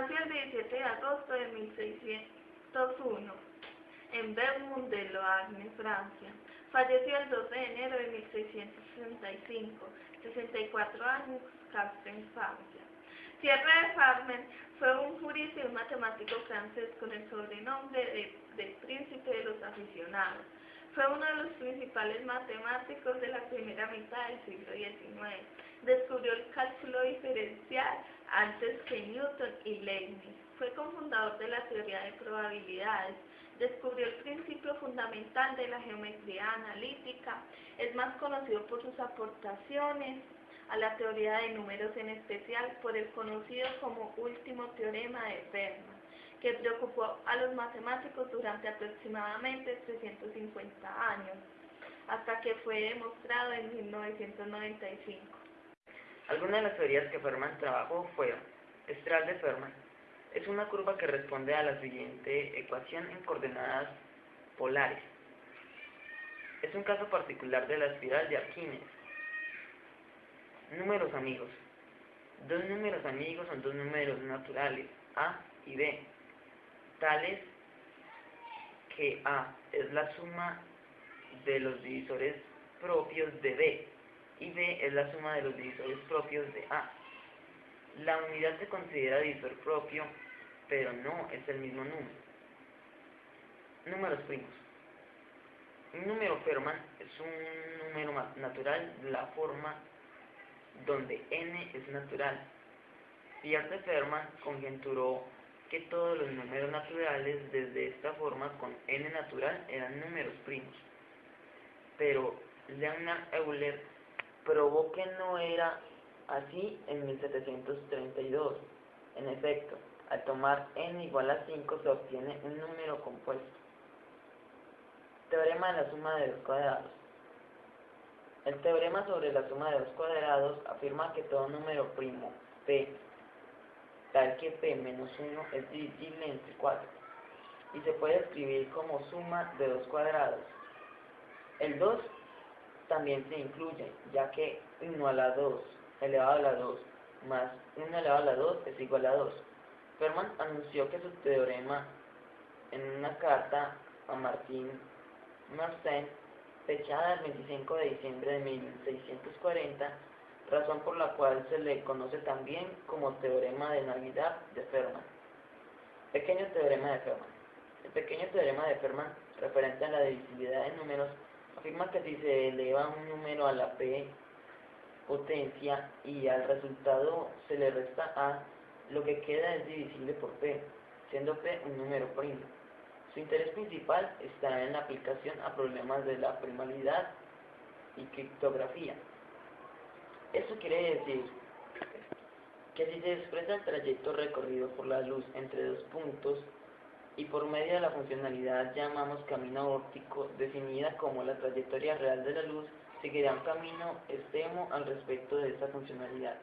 Nació el 17 de agosto de 1601 en Beaumont de Loarne, Francia. Falleció el 12 de enero de 1665, 64 años, Castres, Francia. Pierre de Farmen fue un jurista y un matemático francés con el sobrenombre de, del príncipe de los aficionados. Fue uno de los principales matemáticos de la primera mitad del siglo XIX. Descubrió el cálculo diferencial antes que Newton y Leibniz. Fue cofundador de la teoría de probabilidades. Descubrió el principio fundamental de la geometría analítica. Es más conocido por sus aportaciones a la teoría de números, en especial por el conocido como último teorema de Fermat que preocupó a los matemáticos durante aproximadamente 350 años, hasta que fue demostrado en 1995. Algunas de las teorías que Fermat trabajó fueron espiral de Fermat. Es una curva que responde a la siguiente ecuación en coordenadas polares. Es un caso particular de la espiral de Arquímedes. Números amigos. Dos números amigos son dos números naturales, A y B, tales que A es la suma de los divisores propios de B y B es la suma de los divisores propios de A. La unidad se considera divisor propio, pero no es el mismo número. Números primos. Un número Fermat es un número natural de la forma donde n es natural. Pierre Fermat conjeturó que todos los números naturales desde esta forma con n natural eran números primos. Pero Leonard Euler probó que no era así en 1732. En efecto, al tomar n igual a 5 se obtiene un número compuesto. Teorema de la suma de los cuadrados. El teorema sobre la suma de los cuadrados afirma que todo número primo p tal que p menos 1 es divisible entre 4 y se puede escribir como suma de dos cuadrados. El 2 también se incluye, ya que 1 a la 2 elevado a la 2 más 1 elevado a la 2 es igual a 2. Fermat anunció que su teorema en una carta a Martín Mersenne, fechada el 25 de diciembre de 1640, razón por la cual se le conoce también como teorema de Navidad de Fermat. Pequeño teorema de Fermat. El pequeño teorema de Fermat, referente a la divisibilidad de números, afirma que si se eleva un número a la p potencia y al resultado se le resta a, lo que queda es divisible por p, siendo p un número primo. Su interés principal está en la aplicación a problemas de la primalidad y criptografía. Esto quiere decir que si se expresa el trayecto recorrido por la luz entre dos puntos y por medio de la funcionalidad llamamos camino óptico, definida como la trayectoria real de la luz, seguirá un camino extremo al respecto de esta funcionalidad.